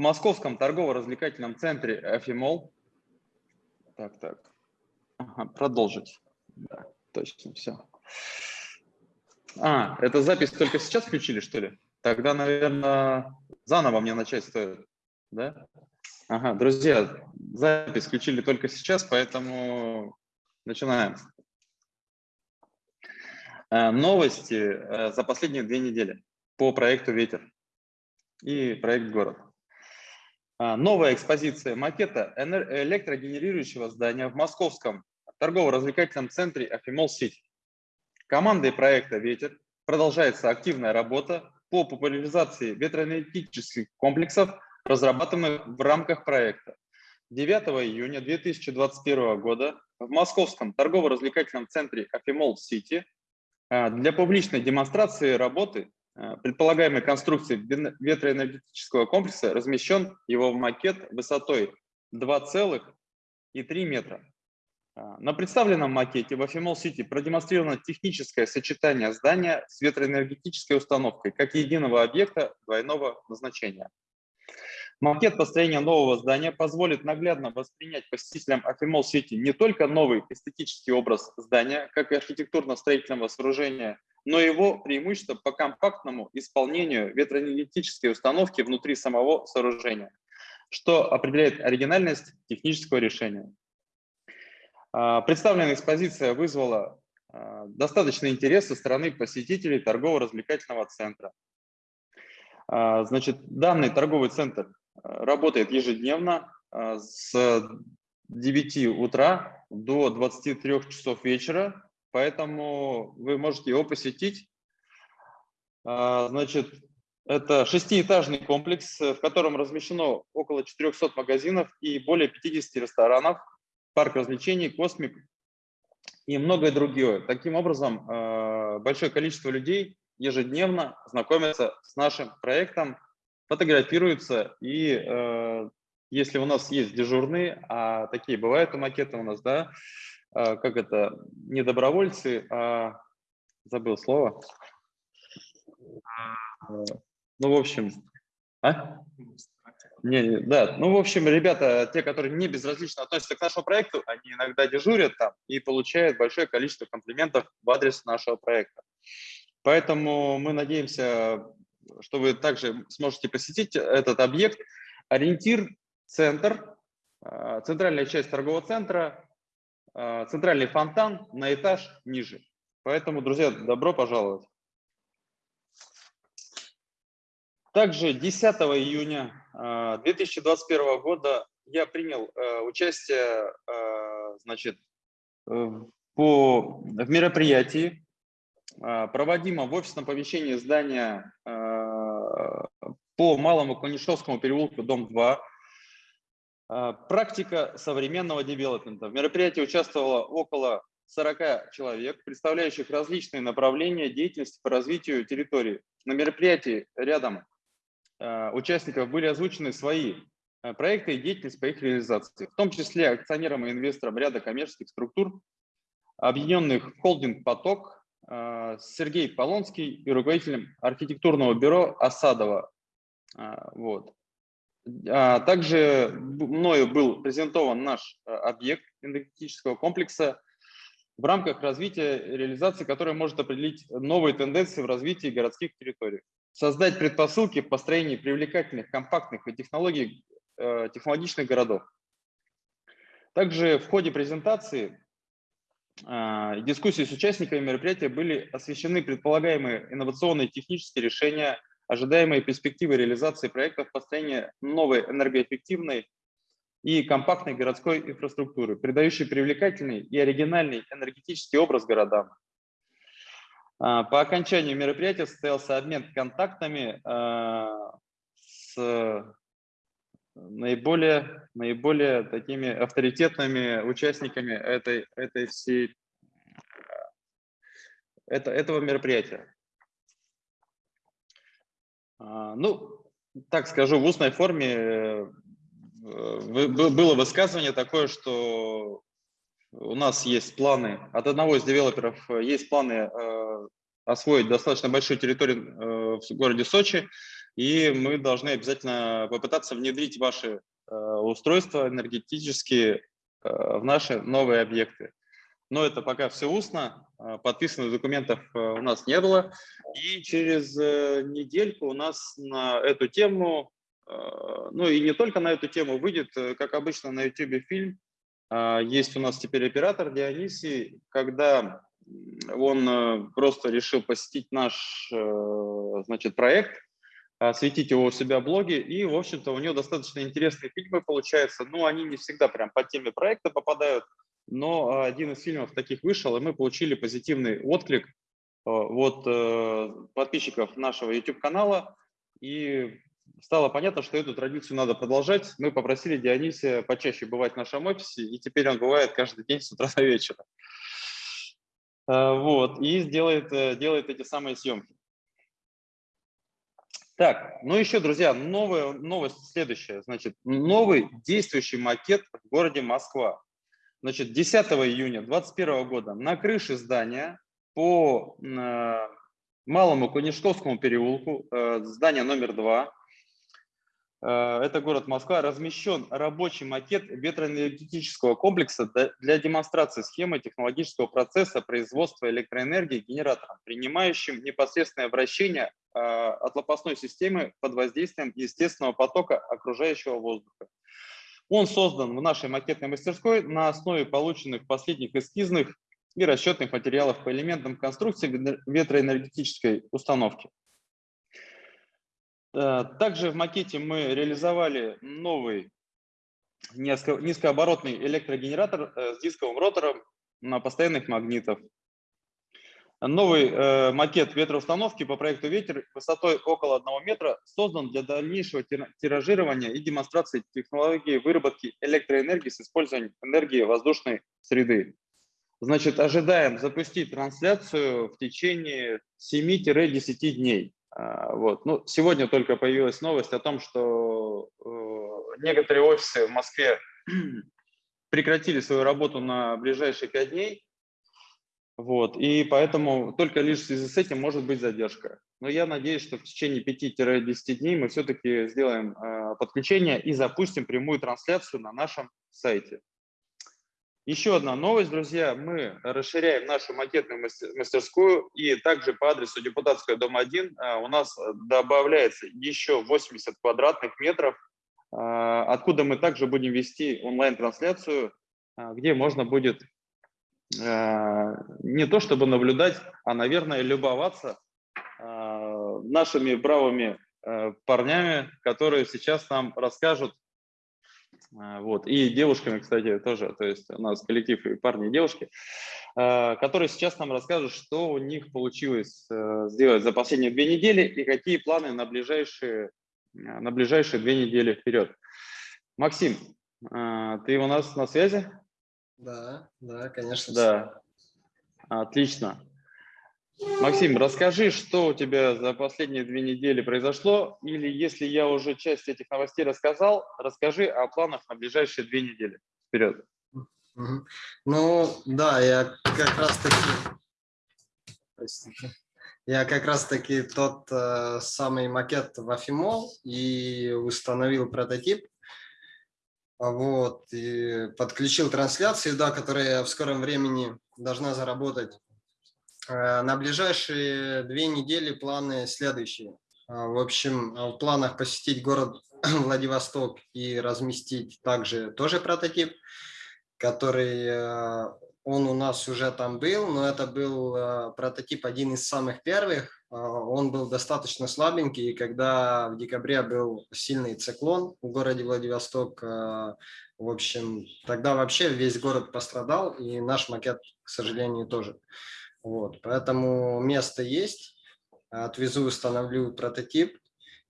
московском торгово-развлекательном центре Афимол. Так, так. Ага, продолжить. Да, точно, все. А, это запись только сейчас включили, что ли? Тогда, наверное, заново мне начать стоит, да? Ага, друзья, запись включили только сейчас, поэтому начинаем. Э, новости э, за последние две недели по проекту «Ветер» и проект «Город». Э, новая экспозиция макета электрогенерирующего здания в московском торгово-развлекательном центре «Афимол Сити». Командой проекта «Ветер» продолжается активная работа по популяризации ветроэнергетических комплексов, разрабатываемых в рамках проекта. 9 июня 2021 года в московском торгово-развлекательном центре Афимол Сити а, для публичной демонстрации работы а, предполагаемой конструкции ветроэнергетического комплекса размещен его макет высотой 2,3 метра. А, на представленном макете в Афимол Сити продемонстрировано техническое сочетание здания с ветроэнергетической установкой как единого объекта двойного назначения. Макет построения нового здания позволит наглядно воспринять посетителям Афимол Сити не только новый эстетический образ здания, как и архитектурно-строительного сооружения, но его преимущество по компактному исполнению ветроэнергетической установки внутри самого сооружения, что определяет оригинальность технического решения. А, представленная экспозиция вызвала а, достаточный интерес со стороны посетителей торгово-развлекательного центра. А, значит, данный торговый центр работает ежедневно с 9 утра до 23 часов вечера, поэтому вы можете его посетить. Значит, это шестиэтажный комплекс, в котором размещено около 400 магазинов и более 50 ресторанов парк развлечений, космик и многое другое. Таким образом, э, большое количество людей ежедневно знакомятся с нашим проектом, фотографируются, и э, если у нас есть дежурные, а такие бывают у макета у нас, да, как это, не добровольцы, а забыл слово. Ну, в общем, а? Не, да, ну, в общем, ребята, те, которые не безразлично относятся к нашему проекту, они иногда дежурят там и получают большое количество комплиментов в адрес нашего проекта. Поэтому мы надеемся, что вы также сможете посетить этот объект. Ориентир – центр, а, центральная часть торгового центра, а, центральный фонтан на этаж ниже. Поэтому, друзья, добро пожаловать. Также 10 июня 2021 а, года я принял э, участие э, значит, по, в мероприятии, а, проводимом в офисном помещении здания а, по Малому Конишевскому переулку, дом 2. Практика современного девелопмента. В мероприятии участвовало около 40 человек, представляющих различные направления деятельности по развитию территории. На мероприятии рядом Э, участников были озвучены свои э, проекты и деятельность по их реализации, в том числе акционерам и инвесторам ряда коммерческих структур, объединенных холдинг «Поток», Сергей Полонский и руководителем архитектурного бюро «Осадова». Вот. А также мною был презентован наш объект энергетического комплекса, в рамках развития реализации, которая может определить новые тенденции в развитии городских территорий создать предпосылки в построении привлекательных, компактных и технологий, э, технологичных городов. Также в ходе презентации э, и дискуссии с участниками мероприятия были освещены предполагаемые инновационные технические решения, ожидаемые перспективы реализации проектов построения новой энергоэффективной и компактной городской инфраструктуры, придающей привлекательный и оригинальный энергетический образ городам, а, по окончанию мероприятия состоялся обмен контактами а, с наиболее, наиболее такими авторитетными участниками этой, этой всей, это, этого мероприятия. А, ну, так скажу, в устной форме э, было высказывание такое, что у нас есть планы, от одного из девелоперов э, есть планы э, освоить достаточно большую территорию в городе Сочи. и мы должны обязательно попытаться внедрить ваши устройства энергетические в наши новые объекты. Но это пока все устно, подписанных документов у нас не было. И через недельку у нас на эту тему, ну и не только на эту тему, выйдет, как обычно, на YouTube фильм. Есть у нас теперь оператор Дионисий, когда он э, просто решил посетить наш э, значит, проект, осветить его у себя в блоге, и, в общем-то, у него достаточно интересные фильмы получаются. Ну, они не всегда прям по теме проекта попадают, но один из фильмов таких вышел, и мы получили позитивный отклик э, от подписчиков нашего YouTube-канала, и стало понятно, что эту традицию надо продолжать. Мы попросили Дионисия почаще бывать в нашем офисе, и теперь он бывает каждый день с утра до вечера. Э, вот, и сделает, э, делает эти самые съемки. Так, ну еще, друзья, новая новость следующая. Значит, новый действующий макет в городе Москва. Значит, 10 июня 2021 года на крыше здания по э, Малому Конешковскому переулку, э, здание номер 2, Э, это город Москва, размещен рабочий макет ветроэнергетического комплекса для демонстрации схемы технологического процесса производства электроэнергии генератором, принимающим непосредственное вращение э, от лопастной системы под воздействием естественного потока окружающего воздуха. Он создан в нашей макетной мастерской на основе полученных последних эскизных и расчетных материалов по элементам конструкции ветроэнергетической установки. Э, также в макете мы реализовали новый низкооборотный электрогенератор э, с дисковым ротором на постоянных магнитах. Новый э, макет ветроустановки по проекту «Ветер» высотой около 1 метра создан для дальнейшего тиражирования и демонстрации технологии выработки электроэнергии с использованием энергии воздушной среды. Значит, ожидаем запустить трансляцию в течение 7-10 дней. А, вот. Ну, сегодня только появилась новость о том, что э, некоторые офисы в Москве прекратили свою работу на ближайшие пять дней, вот, и поэтому только лишь в связи с этим может быть задержка. Но я надеюсь, что в течение 5-10 дней мы все-таки сделаем э, подключение и запустим прямую трансляцию на нашем сайте. Еще одна новость, друзья. Мы расширяем нашу макетную мастерскую и также по адресу Депутатская, дом 1 а, у нас добавляется еще 80 квадратных метров, а, откуда мы также будем вести онлайн-трансляцию, а, где можно будет не то чтобы наблюдать, а, наверное, любоваться нашими бравыми парнями, которые сейчас нам расскажут вот. И девушками, кстати, тоже, то есть у нас коллектив и парни, и девушки, которые сейчас нам расскажут, что у них получилось э, сделать за последние две недели и какие планы на ближайшие, на ближайшие две недели вперед. Максим, ты у нас на связи? Да, да, конечно. Да, отлично. Максим, расскажи, что у тебя за последние две недели произошло, или если я уже часть этих новостей рассказал, расскажи о планах на ближайшие две недели. Вперед. Ну, да, я как раз таки... Я как раз таки тот э, самый макет в Афимол и установил прототип. Вот, и подключил трансляцию, да, которая в скором времени должна заработать Э, на ближайшие две недели планы следующие. А, в общем, в планах посетить город Владивосток и разместить также тоже прототип, который э, он у нас уже там был, но это был э, прототип один из самых первых. Он был достаточно слабенький, и когда в декабре был сильный циклон в городе Владивосток, в общем, тогда вообще весь город пострадал, и наш макет, к сожалению, тоже. Вот, поэтому место есть. Отвезу, установлю прототип.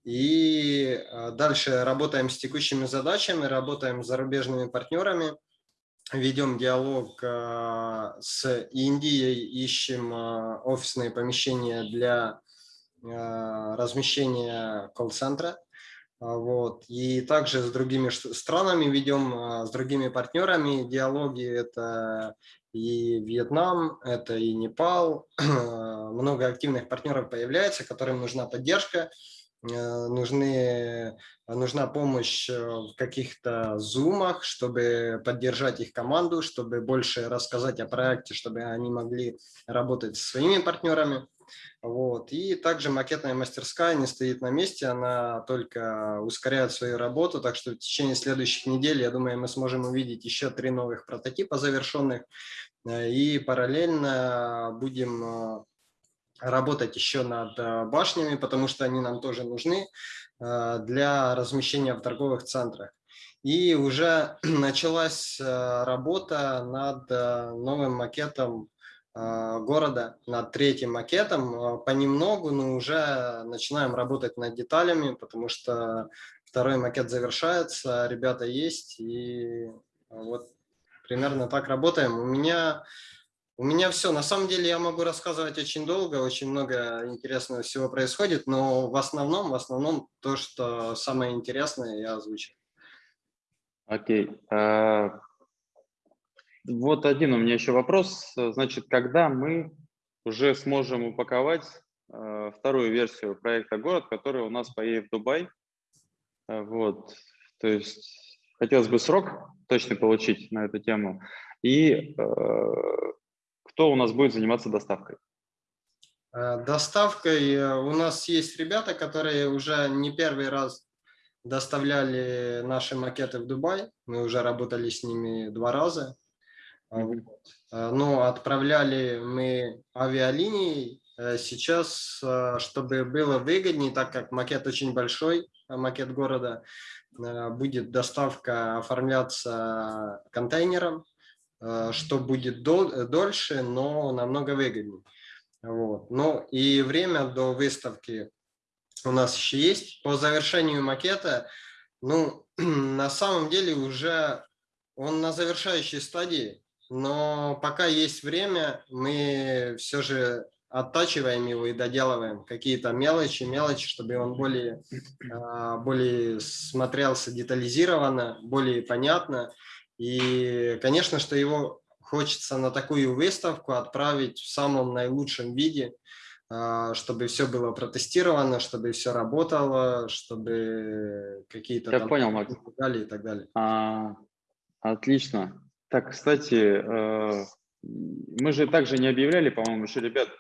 И а, дальше работаем с текущими задачами, работаем с зарубежными партнерами, ведем диалог а, с Индией, ищем а, офисные помещения для размещения колл-центра. Вот. И также с другими странами ведем, с другими партнерами диалоги. Это и Вьетнам, это и Непал. Много активных партнеров появляется, которым нужна поддержка. Нужны, нужна помощь в каких-то зумах, чтобы поддержать их команду, чтобы больше рассказать о проекте, чтобы они могли работать со своими партнерами. Вот. И также макетная мастерская не стоит на месте, она только ускоряет свою работу, так что в течение следующих недель, я думаю, мы сможем увидеть еще три новых прототипа завершенных, э, и параллельно будем э, работать еще над э, башнями, потому что они нам тоже нужны для размещения в торговых центрах. И уже началась работа над новым макетом города над третьим макетом. Понемногу, но уже начинаем работать над деталями, потому что второй макет завершается, ребята есть, и вот примерно так работаем. У меня, у меня все. На самом деле я могу рассказывать очень долго, очень много интересного всего происходит, но в основном, в основном то, что самое интересное, я озвучил. Окей. Uh... Вот один у меня еще вопрос. Значит, когда мы уже сможем упаковать э, вторую версию проекта «Город», который у нас поедет в Дубай? Э, вот, то есть хотелось бы срок точно получить на эту тему. И кто у нас будет заниматься доставкой? Э, доставкой э, у нас есть ребята, которые уже не первый раз доставляли наши макеты в Дубай. Мы уже работали с ними два раза. А, но отправляли мы авиалинией. Э, сейчас, чтобы было выгоднее, так как макет очень большой, макет города, будет доставка оформляться контейнером, что будет дольше, но намного выгоднее. Вот. Ну и время до выставки у нас еще есть. По завершению макета, ну, на самом деле уже он на завершающей стадии но пока есть время, мы все же оттачиваем его и доделываем какие-то мелочи, мелочи, чтобы он более, а, более смотрелся детализированно, более понятно. И, конечно, что его хочется на такую выставку отправить в самом наилучшем виде, а, чтобы все было протестировано, чтобы все работало, чтобы какие-то... Я понял, Макс. И так далее. А, отлично. Так, кстати, э, мы же также не объявляли, по-моему, еще, ребят,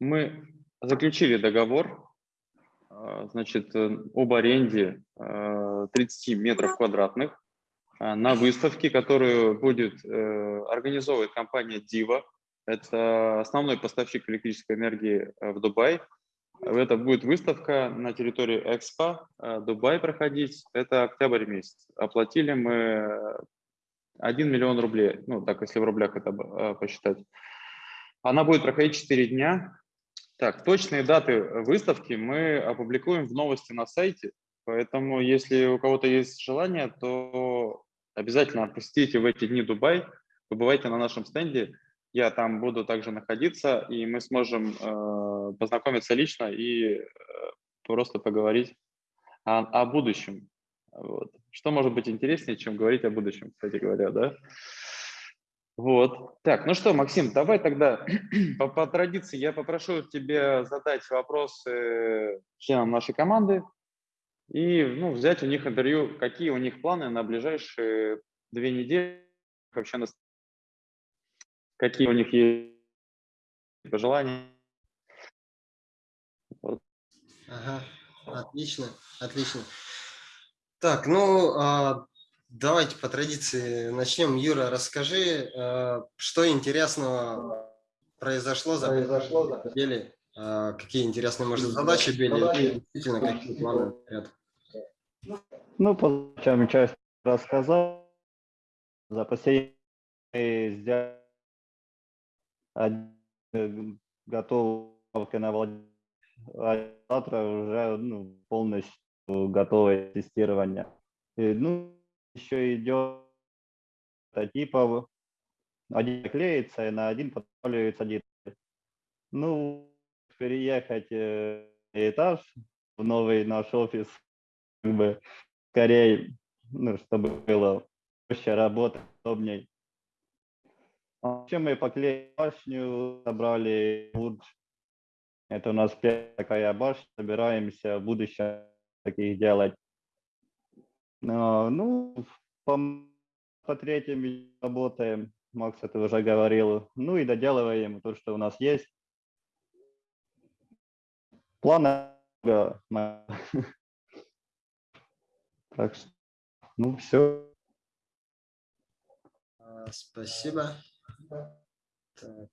мы заключили договор, э, значит, э, об аренде 30 метров квадратных на выставке, которую будет организовывать компания Diva. Это основной поставщик электрической энергии в Дубае. Это будет выставка на территории Экспо, Дубай проходить. Это октябрь месяц. Оплатили мы 1 миллион рублей, ну так, если в рублях это э, посчитать. Она будет проходить 4 дня. Так, точные даты выставки мы опубликуем в новости на сайте, поэтому если у кого-то есть желание, то обязательно посетите в эти дни Дубай, побывайте на нашем стенде, я там буду также находиться, и мы сможем э, познакомиться лично и э, просто поговорить о, о будущем. Вот. Что может быть интереснее, чем говорить о будущем, кстати говоря, да? Вот. Так, ну что, Максим, давай тогда по, по традиции я попрошу тебя задать вопросы членам нашей команды и ну, взять у них интервью, какие у них планы на ближайшие две недели, вообще на... какие у них есть пожелания. Вот. Ага, отлично, отлично. Так, ну, а, давайте по традиции начнем. Юра, расскажи, а, что интересного произошло за произошло за недели, а, какие интересные, может, задачи были, действительно, какие планы ряд. Ну, по частям часть рассказал. За последние сделали готовка на завтра уже ну, полностью готовое тестирование. И, ну, еще идет прототипов. Один клеится, и на один подпаливается один. Ну, переехать э, этаж в новый наш офис, как бы скорее, ну, чтобы было проще работать, удобней. Вообще мы поклеили башню, собрали луч, Это у нас первая такая башня, собираемся в будущем таких делать. А, ну, по, по третьим работаем, Макс это уже говорил. Ну и доделываем то, что у нас есть. Планы Так что, ну все. А, спасибо. Так.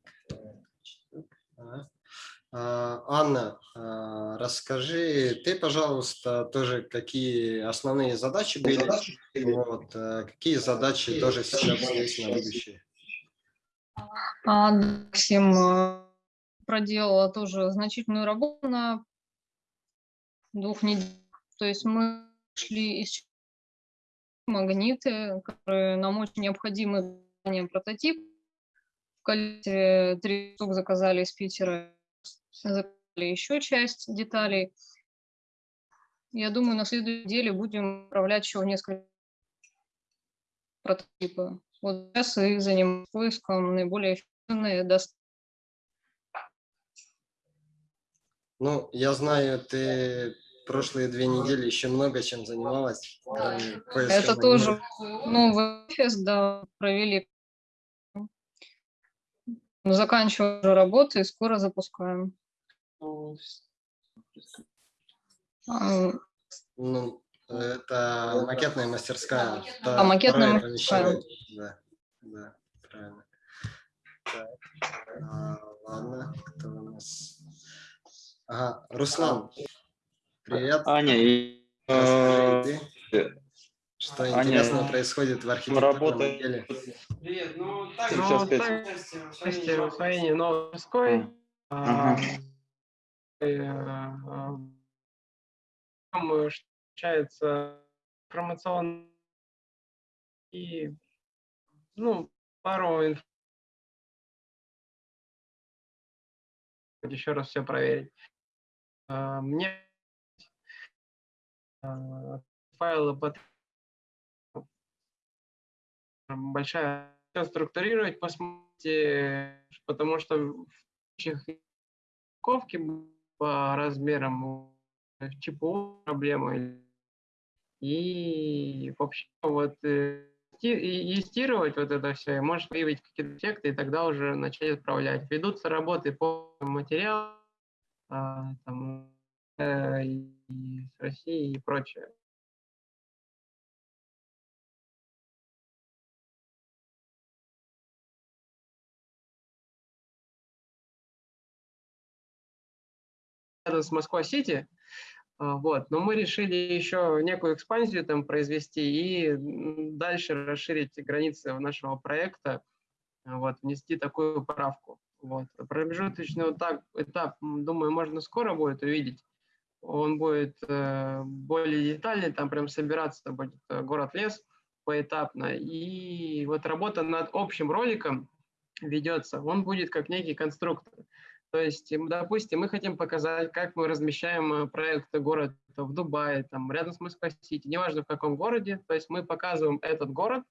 А, Анна, а, расскажи ты, пожалуйста, тоже какие основные задачи были, вот, э, какие задачи тоже сейчас есть на будущее? А, Максим проделала тоже значительную работу на двух неделях. То есть мы шли из магниты, которые нам очень необходимы для прототип. В количестве три штук заказали из Питера заказали еще часть деталей. Я думаю, на следующей неделе будем отправлять еще несколько прототипов. Вот сейчас и занимаюсь поиском наиболее эффективной доставки. Ну, я знаю, ты прошлые две недели еще много чем занималась. Это тоже новый офис, да, провели. Заканчиваем уже работу и скоро запускаем. Ну, это макетная мастерская. А, макетная мастерская. Да, да, правильно. Так, а, ладно, кто у нас? Ага, Руслан, привет. Аня, и, э, что Аня, интересного происходит в архитектурном отделе? Привет, ну так, ну, в Украине новой морской. А, получается информационный и ну, пару инф... еще раз все проверить. А, мне а, файлы под большая структурировать, посмотрите, потому что в упаковке по размерам ЧПУ проблемы. И вообще вот э, тестировать вот это все, и можешь выявить какие-то эффекты, и тогда уже начать отправлять. Ведутся работы по материалу, а, там, э, и с Россией и прочее. рядом с Москва-Сити, а, вот. Но мы решили еще некую экспансию там произвести и дальше расширить границы нашего проекта, а, вот, внести такую правку. Вот. Промежуточный этап, этап, думаю, можно скоро будет увидеть. Он будет э, более детальный, там прям собираться будет э, город-лес поэтапно. И вот работа над общим роликом ведется, он будет как некий конструктор. То есть, допустим, мы хотим показать, как мы размещаем э, проект город в Дубае, там, рядом с Москва-Сити, неважно в каком городе. То есть мы показываем этот город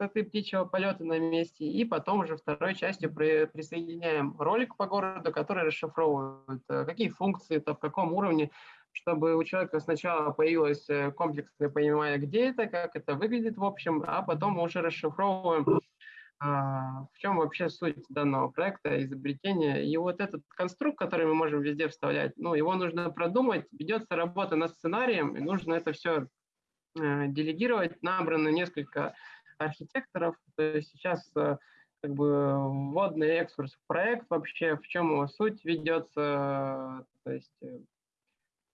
этой птичьего полета на месте, и потом уже второй частью при, присоединяем ролик по городу, который расшифровывает, э, какие функции, то в каком уровне, чтобы у человека сначала появилось э, комплексное понимание, где это, как это выглядит в общем, а потом мы уже расшифровываем а, в чем вообще суть данного проекта, изобретения. И вот этот конструкт, который мы можем везде вставлять, ну, его нужно продумать, ведется работа над сценарием, и нужно это все э, делегировать. Набрано несколько архитекторов. То есть сейчас э, как бы вводный экскурс в проект вообще, в чем его суть ведется, то есть э,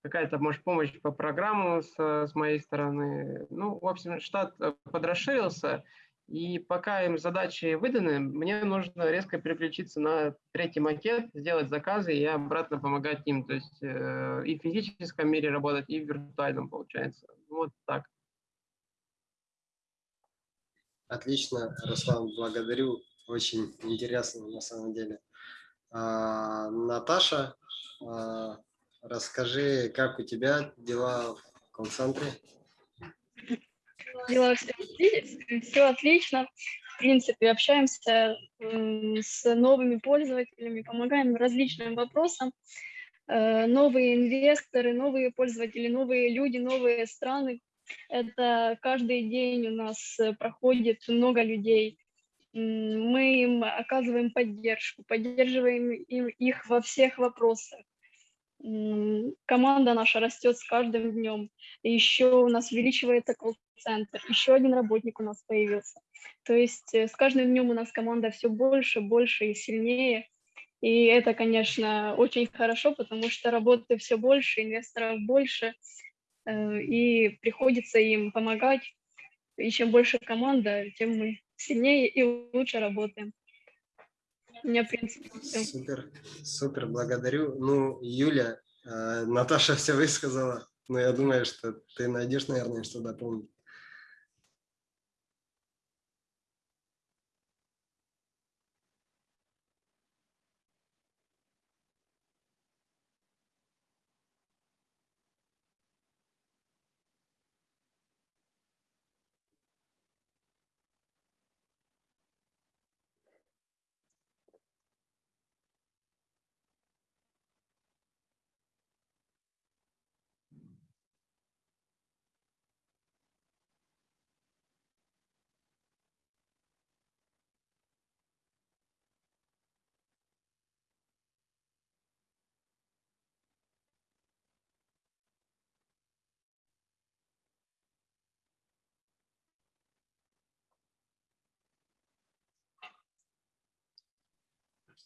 какая-то, может, помощь по программу с, с моей стороны. Ну, в общем, штат подрасширился, и пока им задачи выданы, мне нужно резко переключиться на третий макет, сделать заказы и обратно помогать им. То есть э, и в физическом мире работать, и в виртуальном получается. Вот так. Отлично, Руслан, благодарю. Очень интересно на самом деле. А, Наташа, а, расскажи, как у тебя дела в колл-центре? Дела все, все отлично. В принципе, общаемся с новыми пользователями, помогаем различным вопросам. э, новые инвесторы, новые пользователи, новые люди, новые страны. Это каждый день у нас проходит много людей. Мы им оказываем поддержку, поддерживаем их во всех вопросах. Команда наша растет с каждым днем. Еще у нас увеличивается колл-центр. Еще один работник у нас появился. То есть э, с каждым днем у нас команда все больше, больше и сильнее. И это, конечно, очень хорошо, потому что работы все больше, инвесторов больше, э, и приходится им помогать. И чем больше команда, тем мы сильнее и лучше работаем. У меня, в принципе, все. Супер, супер, благодарю. Ну, Юля, э, Наташа все высказала, но я думаю, что ты найдешь, наверное, что дополнить.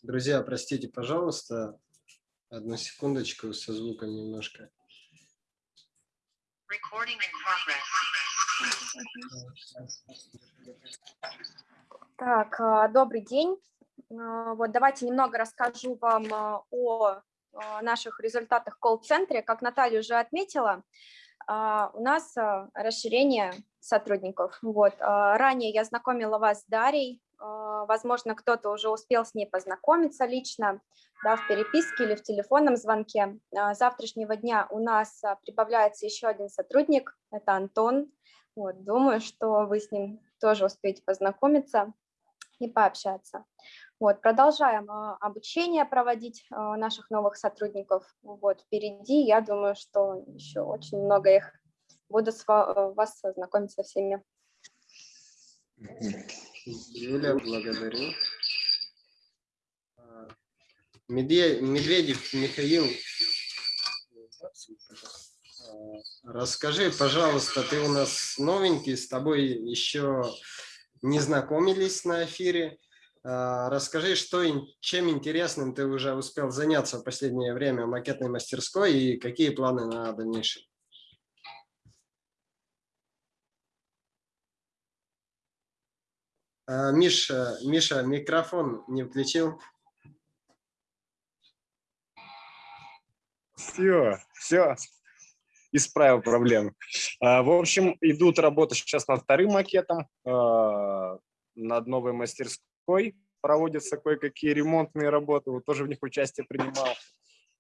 Друзья, простите, пожалуйста, одну секундочку со звуком немножко. Так, а, добрый день. А, вот давайте немного расскажу вам а, о наших результатах колл-центре. Как Наталья уже отметила, у нас расширение сотрудников. Вот. Ранее я знакомила вас с Дарьей, возможно, кто-то уже успел с ней познакомиться лично, да, в переписке или в телефонном звонке. А, с завтрашнего дня у нас а, прибавляется еще один сотрудник, это Антон. Вот, думаю, что вы с ним тоже успеете познакомиться и пообщаться. Вот, продолжаем обучение проводить наших новых сотрудников. Вот, впереди, я думаю, что еще очень много их. Буду с вас знакомиться со всеми. Юля, благодарю. А, Медведев Михаил, а, расскажи, пожалуйста, ты у нас новенький, с тобой еще не знакомились на эфире. А, расскажи, что, чем интересным ты уже успел заняться в последнее время в макетной мастерской и какие планы на дальнейшее? Миша, Миша, микрофон не включил. Все, все, исправил проблему. А, в общем, идут работы сейчас над вторым макетом, а, над новой мастерской. Проводятся кое-какие ремонтные работы, вот тоже в них участие принимал.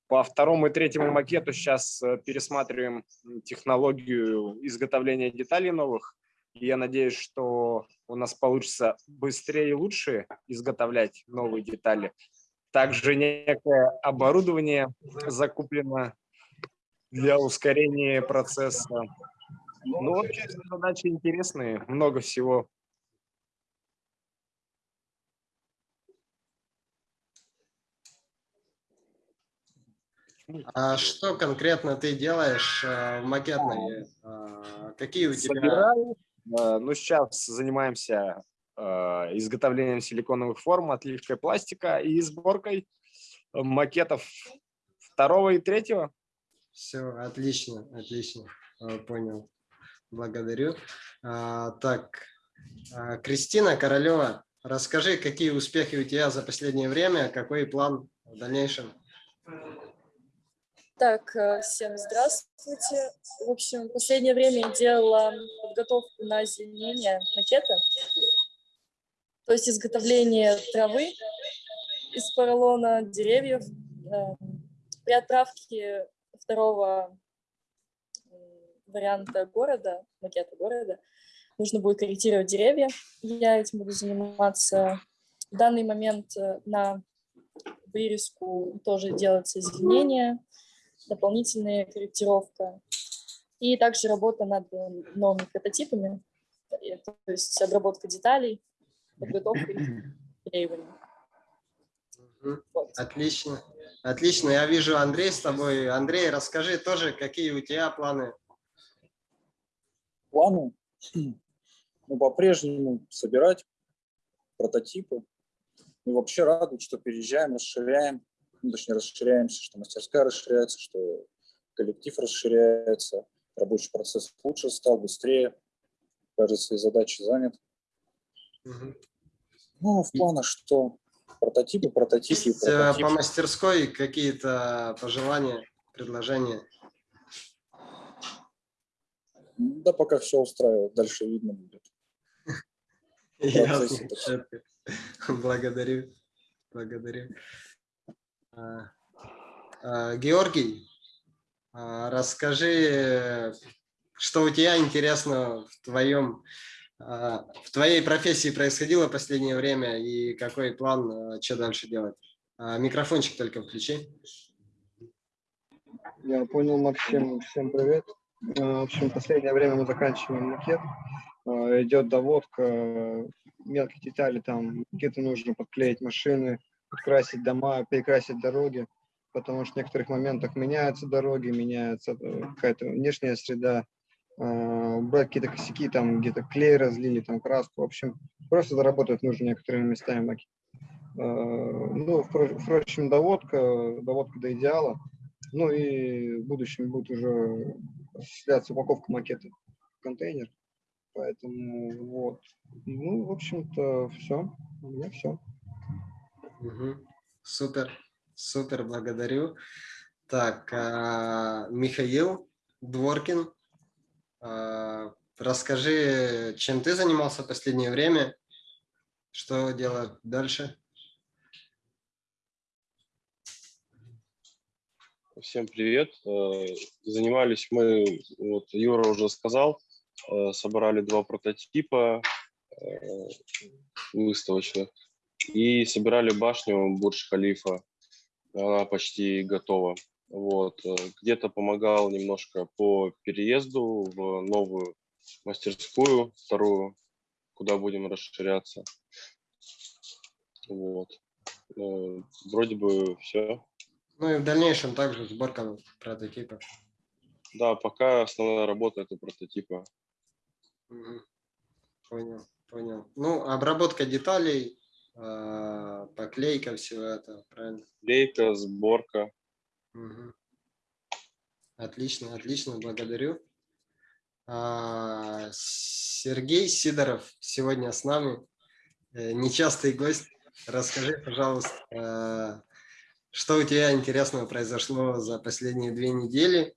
По второму и третьему макету сейчас э, пересматриваем технологию изготовления деталей новых. И я надеюсь, что у нас получится быстрее и лучше изготовлять новые детали. Также некое оборудование закуплено для ускорения процесса. Ну, вообще, задачи интересные, много всего. А что конкретно ты делаешь э, в макетной? А, какие у тебя... Собираю, Э, ну, сейчас занимаемся э, изготовлением силиконовых форм, отливкой пластика и сборкой макетов второго и третьего. Все, отлично, отлично, э, понял. Благодарю. А, так, а, Кристина Королева, расскажи, какие успехи у тебя за последнее время, какой план в дальнейшем? Так, э, всем здравствуйте. В общем, в последнее время я делала подготовку на озеленение макета, то есть изготовление травы из поролона, деревьев. Э, при отправке второго варианта города, макета города, нужно будет корректировать деревья. Я этим буду заниматься в данный момент э, на прирезку тоже делается изменения, дополнительная корректировка. И также работа над новыми прототипами, то есть обработка деталей, подготовка и клеивание. Вот. Отлично. Отлично. Я вижу Андрей с тобой. Андрей, расскажи тоже, какие у тебя планы? Планы? Ну, по-прежнему собирать прототипы. И вообще радует, что переезжаем, расширяем, ну, точнее расширяемся, что мастерская расширяется, что коллектив расширяется, рабочий процесс лучше стал, быстрее, каждый свои задачи занят. Угу. Ну, в планах, что прототипы, прототипы, Есть, э, прототипы. По мастерской какие-то пожелания, предложения? Да, пока все устраивает, дальше видно будет. Благодарю. Благодарю. А, а, Георгий, а, расскажи, что у тебя интересно в твоем в твоей профессии происходило в последнее время и какой план, что дальше делать? Микрофончик только включи. Я понял, Максим. Всем привет. В общем, в последнее время мы заканчиваем макет. Идет доводка мелких деталей, там где-то нужно подклеить машины, подкрасить дома, перекрасить дороги потому что в некоторых моментах меняются дороги, меняется э, какая-то внешняя среда, э, брать какие-то косяки, там где-то клей разлили, там краску, в общем, просто заработать нужно некоторыми местами. Э, ну, впрочем, доводка, доводка до идеала, ну и в будущем будет уже осуществляться упаковка макета в контейнер, поэтому вот. Ну, в общем-то, все, у меня все. Угу. Супер. Супер, благодарю. Так, а, Михаил Дворкин, а, расскажи, чем ты занимался в последнее время, что делать дальше? Всем привет. Э, занимались мы, вот Юра уже сказал, собрали два прототипа выставочных и собирали башню Бурдж-Халифа она почти готова. Вот. Э, где-то помогал немножко по переезду в новую мастерскую, вторую, куда будем расширяться. Вот. Э, вроде бы все. Ну и в дальнейшем также сборка прототипов. Да, пока основная работа это прототипа. Понял, понял. Ну, обработка деталей поклейка всего этого, правильно? Клейка, сборка. Угу. Отлично, отлично, благодарю. А, Сергей Сидоров сегодня с нами, э, нечастый гость. Расскажи, пожалуйста, а, что у тебя интересного произошло за последние две недели,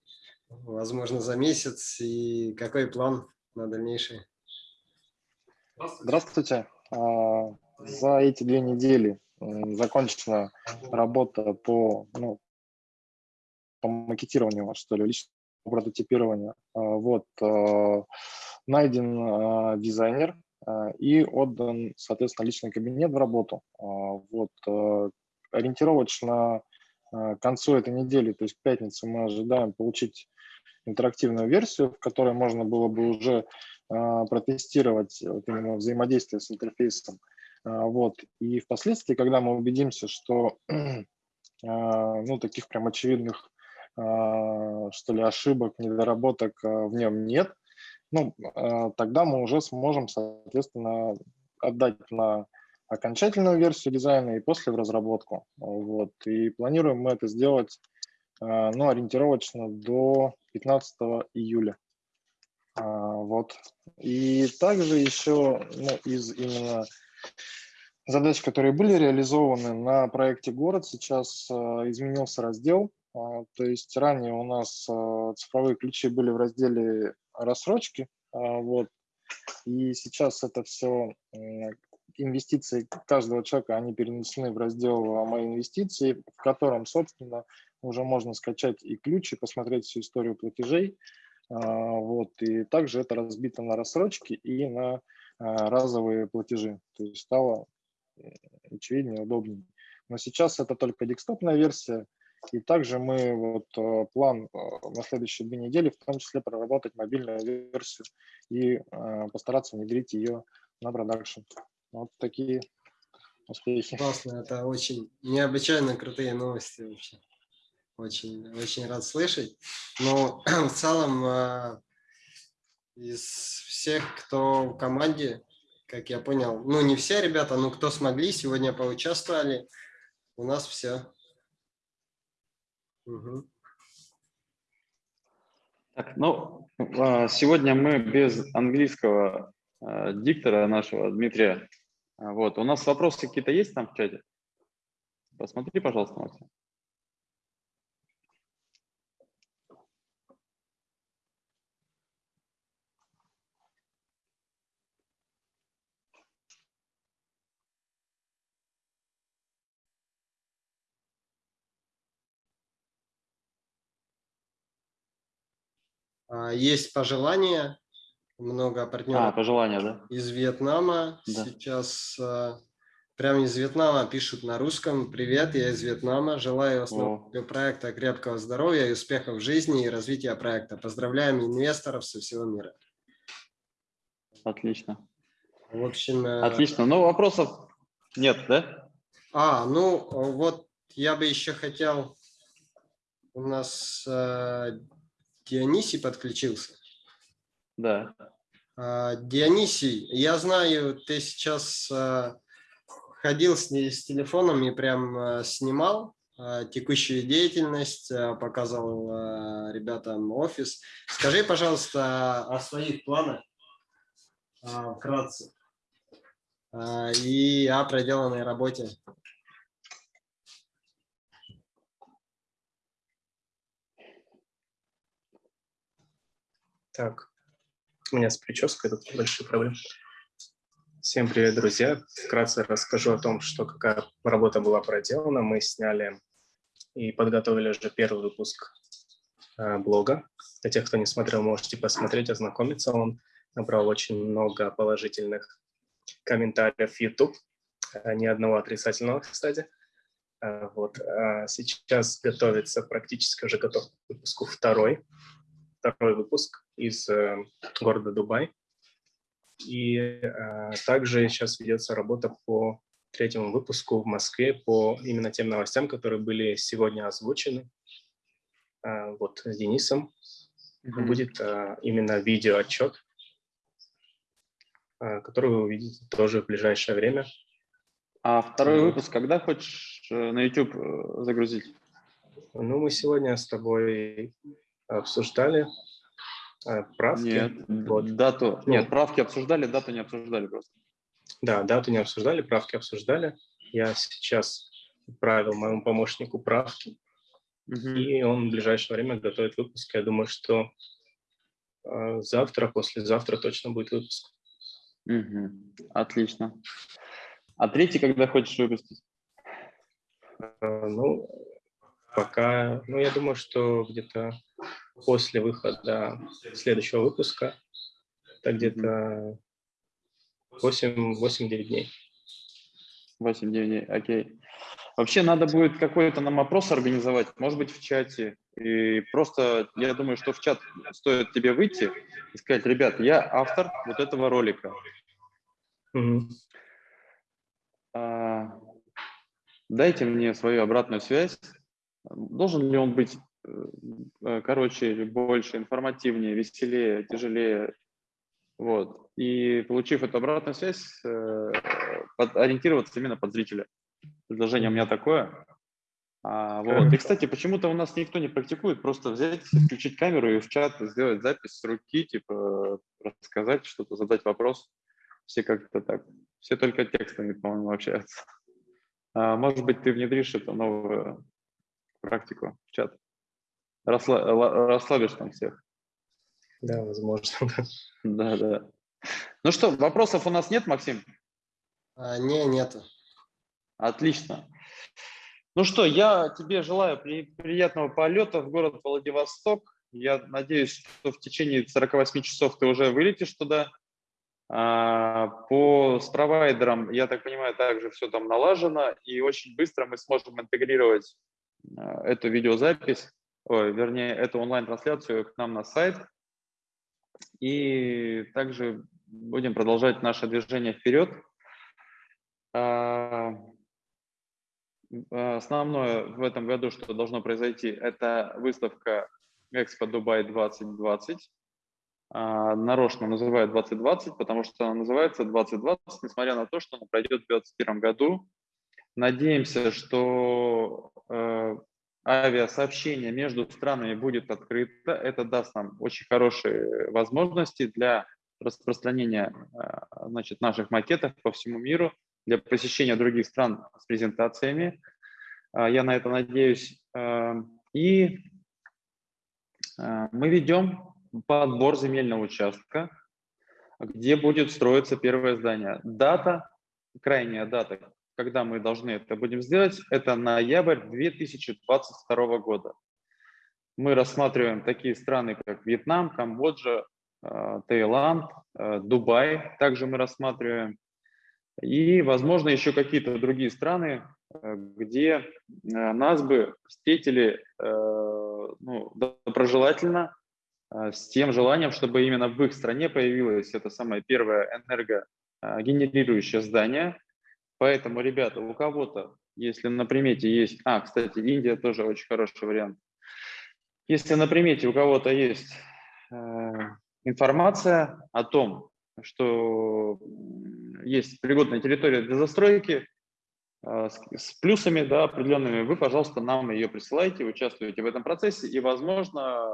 возможно, за месяц, и какой план на дальнейшее? Здравствуйте. За эти две недели закончена работа по, ну, по макетированию, что ли, личного прототипирования. А, вот, а, найден а, дизайнер и отдан, соответственно, личный кабинет в работу. Вот, ориентировочно к концу этой недели, то есть к пятнице, мы ожидаем получить интерактивную версию, в которой можно было бы уже протестировать вот именно взаимодействие с интерфейсом. А, вот. И впоследствии, когда мы убедимся, что а, ну, таких прям очевидных а, что ли, ошибок, недоработок в нем нет, ну, тогда мы уже сможем, соответственно, отдать на окончательную версию дизайна и после в разработку. Вот. И планируем мы это сделать ну, ориентировочно до 15 июля. Вот. И также еще ну, из именно задач, которые были реализованы на проекте «Город», сейчас э, изменился раздел. А, то есть ранее у нас э, цифровые ключи были в разделе рассрочки, а, вот, и сейчас это все инвестиции каждого человека, они перенесены в раздел «Мои инвестиции», в котором, собственно, уже можно скачать и ключи, посмотреть всю историю платежей. А, вот, и также это разбито на рассрочки и на разовые платежи. То есть стало очевиднее, удобнее. Но сейчас это только декстопная версия, и также мы вот э, план э, на следующие две недели, в том числе проработать мобильную версию и э, постараться внедрить ее на продакшн. Вот такие успехи. Классно, это очень необычайно крутые новости вообще. Очень, очень рад слышать. Но в целом из всех, кто в команде, как я понял, ну не все ребята, но кто смогли, сегодня поучаствовали, у нас все. Угу. Так, ну, а, сегодня мы без английского а, диктора нашего, Дмитрия. А, вот, у нас вопросы какие-то есть там в чате? Посмотри, пожалуйста, Максим. Есть пожелания, много партнеров а, пожелания, да? из Вьетнама. Да. Сейчас а, прямо из Вьетнама пишут на русском. Привет, я из Вьетнама. Желаю основателю проекта крепкого здоровья и успехов в жизни и развития проекта. Поздравляем инвесторов со всего мира. Отлично. В общем... Э, Отлично. Ну, вопросов нет, да? А, ну, вот я бы еще хотел... У нас э, Дионисий подключился. Да. А, Дионисий, я знаю, ты сейчас а, ходил с, с телефоном и прям а, снимал текущую деятельность, показывал ребятам офис. Скажи, пожалуйста, о своих планах вкратце и о проделанной работе. Так, у меня с прической тут большие проблемы. Всем привет, друзья. Вкратце расскажу о том, что какая работа была проделана. Мы сняли и подготовили уже первый выпуск э, блога. Для тех, кто не смотрел, можете посмотреть, ознакомиться. Он набрал очень много положительных комментариев YouTube, э, ни одного отрицательного, кстати. Э, вот. Сейчас готовится, практически уже готов к выпуску второй второй выпуск из э, города Дубай. И э, также сейчас ведется работа по третьему выпуску в Москве по именно тем новостям, которые были сегодня озвучены. Э, вот с Денисом mm-hmm. будет э, именно видеоотчет, который вы увидите тоже в ближайшее время. А второй выпуск когда хочешь на YouTube загрузить? Ну, мы сегодня с тобой обсуждали э, правки. Нет, вот. дату. Ну, Нет, правки обсуждали, дату не обсуждали просто. Да, дату не обсуждали, правки обсуждали. Я сейчас отправил моему помощнику правки, угу. и он в ближайшее время готовит выпуск. Я думаю, что э, завтра, послезавтра точно будет выпуск. Угу. Отлично. А третий когда хочешь выпустить? Э, ну, пока, ну, я думаю, что где-то после выхода следующего выпуска, это где-то 8-9 дней. 8-9 дней, окей. Вообще надо будет какой-то нам опрос организовать, может быть, в чате. И просто я думаю, что в чат стоит тебе выйти и сказать, ребят, я автор вот этого ролика. Mm-hmm. А, дайте мне свою обратную связь. Должен ли он быть Э, короче, больше, информативнее, веселее, тяжелее. Вот. И получив эту обратную связь, э, под, ориентироваться именно под зрителя. Предложение у меня такое. А, вот. И, кстати, почему-то у нас никто не практикует просто взять, включить камеру и в чат сделать запись с руки, типа рассказать что-то, задать вопрос. Все как-то так. Все только текстами, по-моему, общаются. А, может быть, ты внедришь эту новую практику в чат расслаб, расслабишь там всех. Да, возможно. Да, да. Ну что, вопросов у нас нет, Максим? А, не, нету. Отлично. Ну что, я тебе желаю при, приятного полета в город Владивосток. Я надеюсь, что в течение 48 часов ты уже вылетишь туда. А, по с провайдером, я так понимаю, также все там налажено, и очень быстро мы сможем интегрировать а, эту видеозапись, ой, вернее, эту онлайн-трансляцию к нам на сайт. И также будем продолжать наше движение вперед. А, основное в этом году, что должно произойти, это выставка Экспо Дубай 2020. А, нарочно называют 2020, потому что она называется 2020, несмотря на то, что она пройдет в 2021 году. Надеемся, что э, авиасообщение между странами будет открыто. Это даст нам очень хорошие возможности для распространения э, значит, наших макетов по всему миру, для посещения других стран с презентациями. Э, я на это надеюсь. Э, и мы ведем подбор земельного участка, где будет строиться первое здание. Дата, крайняя дата, когда мы должны это будем сделать, это ноябрь 2022 года. Мы рассматриваем такие страны, как Вьетнам, Камбоджа, э, Таиланд, э, Дубай. Также мы рассматриваем. И, возможно, еще какие-то другие страны, э, где нас бы встретили ну, доброжелательно, с тем желанием, чтобы именно в их стране появилось это самое первое энергогенерирующее здание. Поэтому, ребята, у кого-то, если на примете есть... А, кстати, Индия тоже очень хороший вариант. Если на примете у кого-то есть э, информация о том, что есть пригодная территория для застройки, э, с, с плюсами да, определенными, вы, пожалуйста, нам ее присылайте, участвуйте в этом процессе, и, возможно,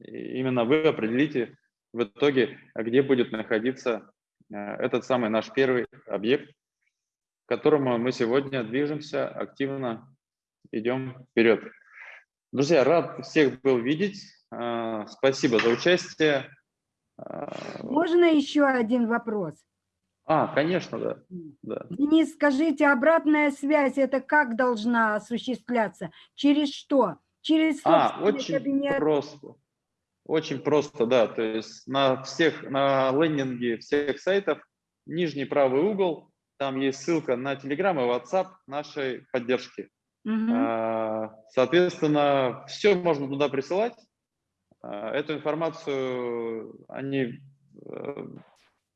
именно вы определите в итоге, где будет находиться э, этот самый наш первый объект, к которому мы сегодня движемся, активно идем вперед. Друзья, рад всех был видеть. Э, спасибо за участие. Э, Можно еще один вопрос? А, конечно, да. да. Денис, скажите, обратная связь, это как должна осуществляться? Через что? Через а, очень кабинет? просто. Очень просто, да. То есть на всех, на лендинге всех сайтов, нижний правый угол, там есть ссылка на Telegram и WhatsApp нашей поддержки. Угу. Соответственно, все можно туда присылать. А, эту информацию они э,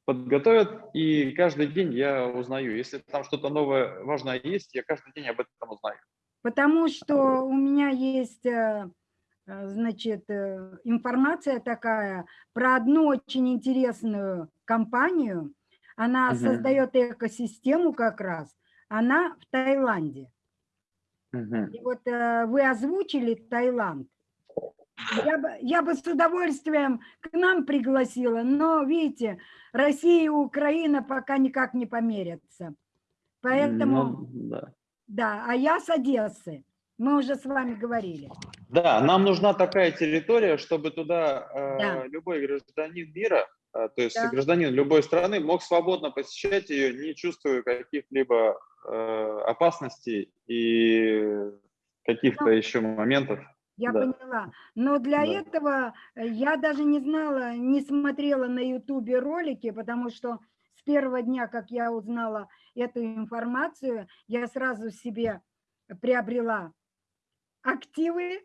подготовят, и каждый день я узнаю. Если там что-то новое, важное есть, я каждый день об этом узнаю. Потому что у меня есть э, Э, значит, информация такая про одну очень интересную компанию. Она угу. создает экосистему как раз. Она в Таиланде. Угу. И вот э, вы озвучили Таиланд. Я бы, я бы с удовольствием к нам пригласила, но, видите, Россия и Украина пока никак не померятся. Поэтому, ну, да. да, а я с Одессы. Мы уже с вами говорили. Да, нам нужна такая территория, чтобы туда э, да. любой гражданин мира, то есть да. гражданин любой страны мог свободно посещать ее, не чувствуя каких-либо э, опасностей и каких-то ну, еще моментов. Я да. поняла. Но для да. этого я даже не знала, не смотрела на ютубе ролики, потому что с первого дня, как я узнала эту информацию, я сразу себе приобрела активы,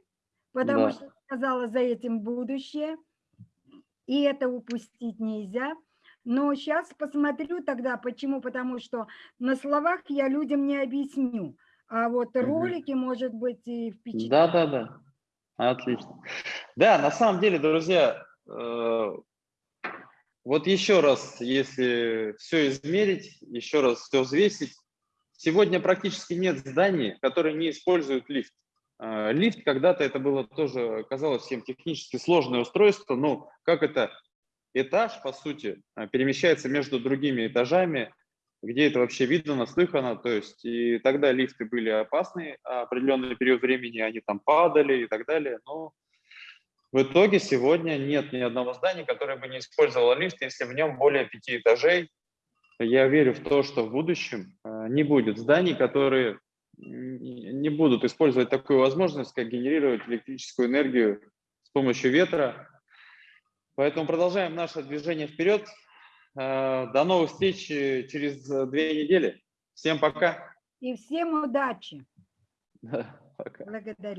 потому да. что сказала за этим будущее, и это упустить нельзя. Но сейчас посмотрю тогда, почему, потому что на словах я людям не объясню, а вот ролики, может быть, и впечатляют. Да, да, да, отлично. Да, на самом деле, друзья, э, вот еще раз, если все измерить, еще раз все взвесить, сегодня практически нет зданий, которые не используют лифт. А, лифт когда-то это было тоже, казалось всем технически сложное устройство, но как это этаж, по сути, а, перемещается между другими этажами, где это вообще видно, наслыхано, то есть и тогда лифты были опасны, а определенный период времени они там падали и так далее, но в итоге сегодня нет ни одного здания, которое бы не использовало лифт, если в нем более пяти этажей. Я верю в то, что в будущем не будет зданий, которые не будут использовать такую возможность, как генерировать электрическую энергию с помощью ветра. Поэтому продолжаем наше движение вперед. Э, До новых встреч э, через две недели. Всем пока. И всем удачи. Пока. Благодарю.